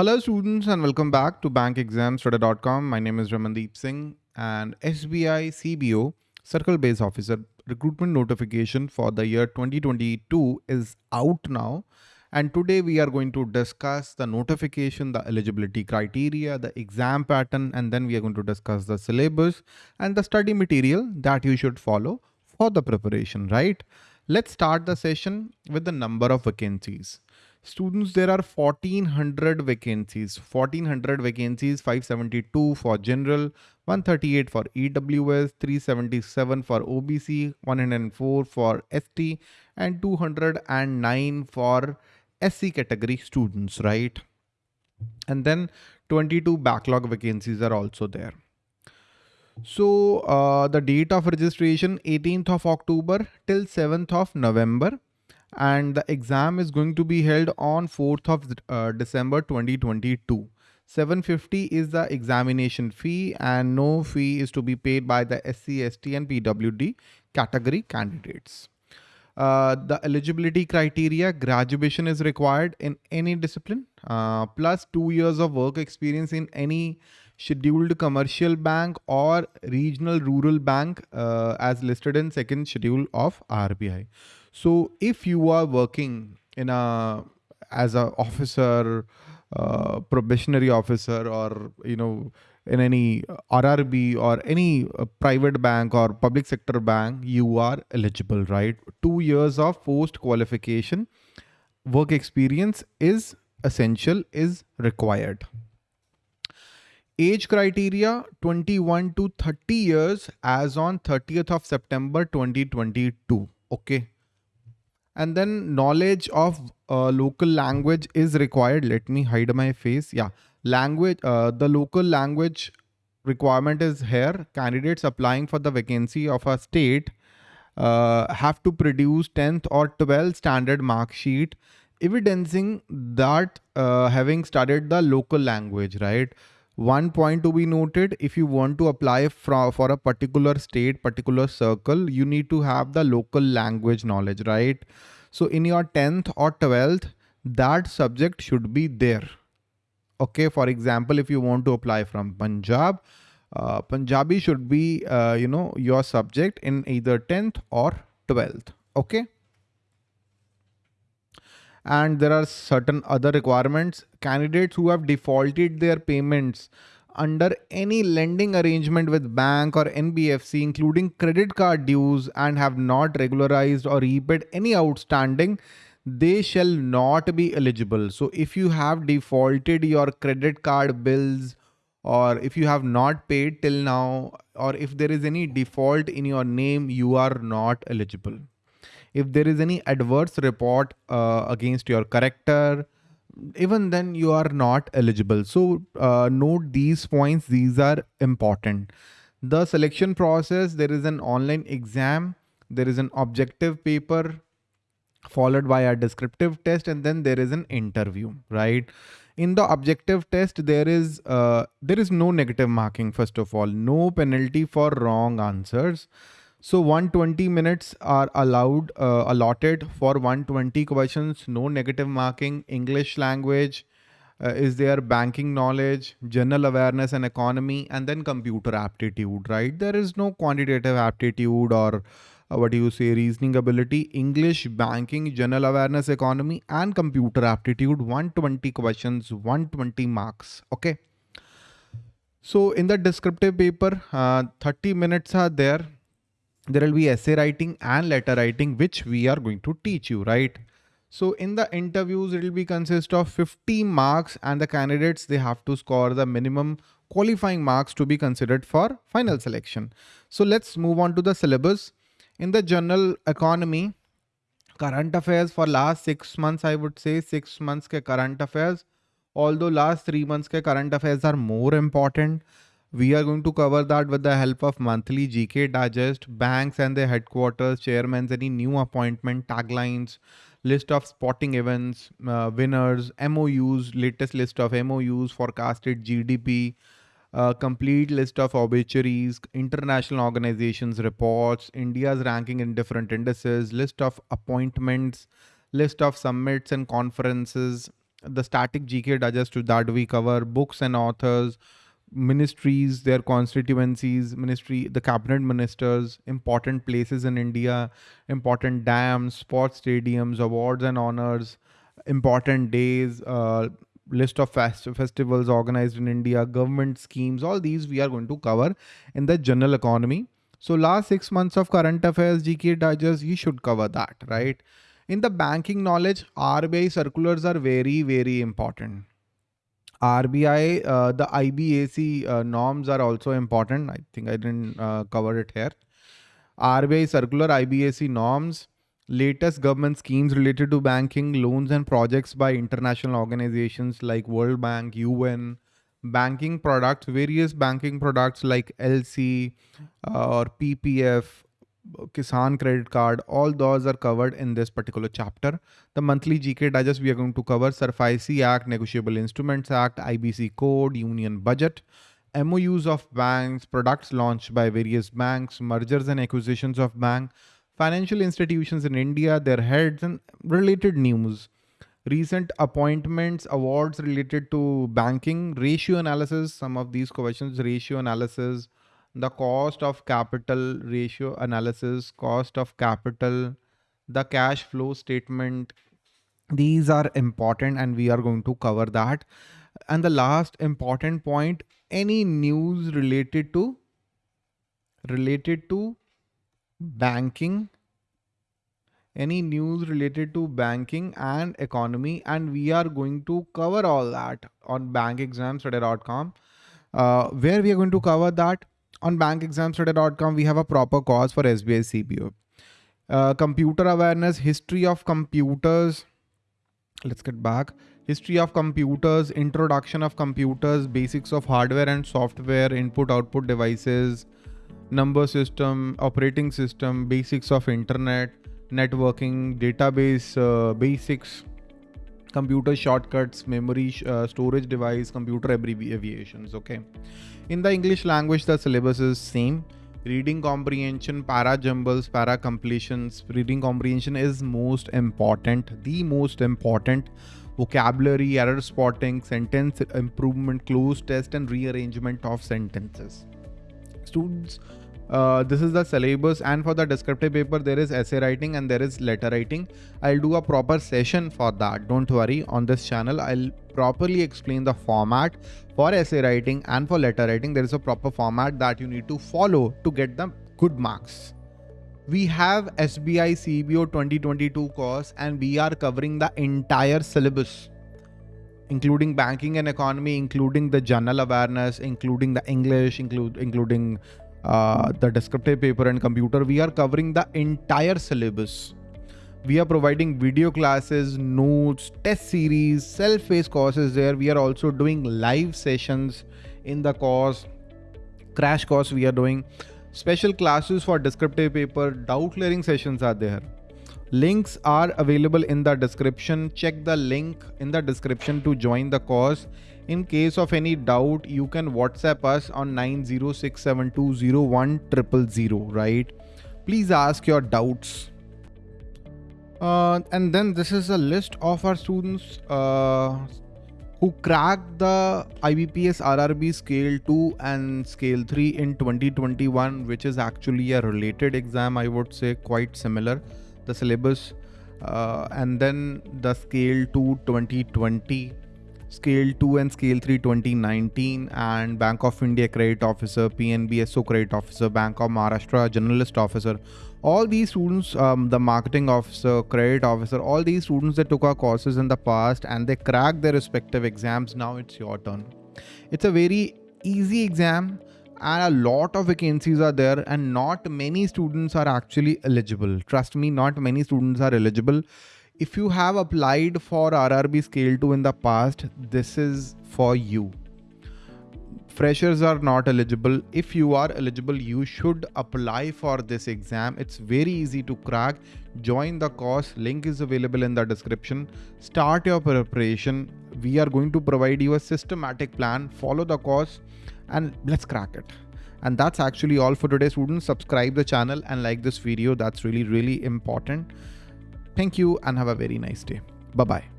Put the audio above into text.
Hello students and welcome back to bankexamstudy.com. My name is Ramandeep Singh and SBI CBO Circle Base Officer recruitment notification for the year 2022 is out now. And today we are going to discuss the notification, the eligibility criteria, the exam pattern, and then we are going to discuss the syllabus and the study material that you should follow for the preparation, right? Let's start the session with the number of vacancies. Students, there are 1400 vacancies, 1400 vacancies, 572 for general, 138 for EWS, 377 for OBC, 104 for ST, and 209 for SC category students, right? And then 22 backlog vacancies are also there. So uh, the date of registration 18th of October till 7th of November and the exam is going to be held on 4th of uh, December 2022. 750 is the examination fee and no fee is to be paid by the SC, ST and PWD category candidates. Uh, the eligibility criteria, graduation is required in any discipline, uh, plus two years of work experience in any scheduled commercial bank or regional rural bank uh, as listed in second schedule of RBI. So if you are working in a as a officer, uh, probationary officer, or you know in any RRB or any uh, private bank or public sector bank, you are eligible, right? Two years of post qualification work experience is essential, is required. Age criteria 21 to 30 years as on 30th of September 2022. Okay and then knowledge of uh, local language is required. Let me hide my face. Yeah. Language uh, the local language requirement is here. Candidates applying for the vacancy of a state uh, have to produce 10th or 12th standard mark sheet evidencing that uh, having studied the local language right one point to be noted if you want to apply for, for a particular state particular circle you need to have the local language knowledge right? So in your 10th or 12th that subject should be there. Okay for example if you want to apply from punjab uh, punjabi should be uh, you know your subject in either 10th or 12th okay and there are certain other requirements. Candidates who have defaulted their payments under any lending arrangement with bank or NBFC, including credit card dues and have not regularized or repaid any outstanding, they shall not be eligible. So if you have defaulted your credit card bills or if you have not paid till now, or if there is any default in your name, you are not eligible if there is any adverse report uh, against your character, even then you are not eligible. So uh, note these points, these are important. The selection process, there is an online exam, there is an objective paper followed by a descriptive test and then there is an interview, right? In the objective test, there is uh, there is no negative marking, first of all, no penalty for wrong answers. So 120 minutes are allowed, uh, allotted for 120 questions, no negative marking, English language, uh, is there banking knowledge, general awareness and economy, and then computer aptitude, right? There is no quantitative aptitude or uh, what do you say, reasoning ability, English, banking, general awareness, economy, and computer aptitude, 120 questions, 120 marks, okay? So in the descriptive paper, uh, 30 minutes are there there will be essay writing and letter writing, which we are going to teach you, right? So in the interviews, it will be consist of 50 marks and the candidates, they have to score the minimum qualifying marks to be considered for final selection. So let's move on to the syllabus. In the general economy, current affairs for last six months, I would say six months ke current affairs, although last three months ke current affairs are more important. We are going to cover that with the help of monthly GK digest, banks and their headquarters, chairmen, any new appointment, taglines, list of sporting events, uh, winners, MOUs, latest list of MOUs, forecasted GDP, uh, complete list of obituaries, international organizations reports, India's ranking in different indices, list of appointments, list of summits and conferences, the static GK digest that we cover books and authors, ministries, their constituencies, ministry, the cabinet ministers, important places in India, important dams, sports stadiums, awards and honors, important days, uh, list of fest festivals organized in India, government schemes, all these we are going to cover in the general economy. So last six months of current affairs, GK digest, you should cover that, right? In the banking knowledge, RBI circulars are very, very important. RBI, uh, the IBAC uh, norms are also important. I think I didn't uh, cover it here. RBI circular, IBAC norms, latest government schemes related to banking, loans and projects by international organizations like World Bank, UN, banking products, various banking products like LC uh, or PPF, Kisan credit card, all those are covered in this particular chapter. The monthly GK digest we are going to cover SARFAESI Act, Negotiable Instruments Act, IBC Code, Union Budget, MOUs of banks, products launched by various banks, mergers and acquisitions of bank, financial institutions in India, their heads and related news. Recent appointments, awards related to banking, ratio analysis, some of these questions, ratio analysis, the cost of capital ratio analysis, cost of capital, the cash flow statement. These are important and we are going to cover that. And the last important point, any news related to related to banking any news related to banking and economy and we are going to cover all that on bankexamstudy.com uh, where we are going to cover that on bankexamstudy.com, we have a proper course for SBI CBO. Uh, computer awareness, history of computers. Let's get back. History of computers, introduction of computers, basics of hardware and software, input output devices, number system, operating system, basics of internet, networking, database uh, basics, computer shortcuts, memory uh, storage device, computer abbreviations. Okay. In the English language, the syllabus is same. Reading comprehension, para jumbles, para completions. Reading comprehension is most important, the most important. Vocabulary, error spotting, sentence improvement, cloze test, and rearrangement of sentences. Students uh, this is the syllabus and for the descriptive paper there is essay writing and there is letter writing. I'll do a proper session for that. Don't worry. On this channel i'll properly explain the format for essay writing and for letter writing. There is a proper format that you need to follow to get the good marks. We have SBI CBO 2022 course and we are covering the entire syllabus including banking and economy, including the general awareness, including the English, include including uh, the descriptive paper and computer, we are covering the entire syllabus. We are providing video classes, notes, test series, self-paced courses there. We are also doing live sessions in the course, crash course we are doing. Special classes for descriptive paper, doubt clearing sessions are there. Links are available in the description. Check the link in the description to join the course. In case of any doubt, you can WhatsApp us on 906720100, right? Please ask your doubts. Uh, and then this is a list of our students uh, who cracked the IBPS RRB Scale 2 and Scale 3 in 2021, which is actually a related exam, I would say, quite similar. The syllabus uh, and then the Scale 2 2020 Scale 2 and Scale 3 2019 and Bank of India Credit Officer, PNB SO Credit Officer, Bank of Maharashtra Generalist Officer. All these students, um, the Marketing Officer, Credit Officer, all these students that took our courses in the past and they cracked their respective exams, now it's your turn. It's a very easy exam and a lot of vacancies are there and not many students are actually eligible. Trust me, not many students are eligible if you have applied for RRB Scale 2 in the past, this is for you. Freshers are not eligible. If you are eligible, you should apply for this exam. It's very easy to crack. Join the course. Link is available in the description. Start your preparation. We are going to provide you a systematic plan. Follow the course and let's crack it. And that's actually all for today, students. Subscribe the channel and like this video. That's really, really important. Thank you and have a very nice day. Bye bye.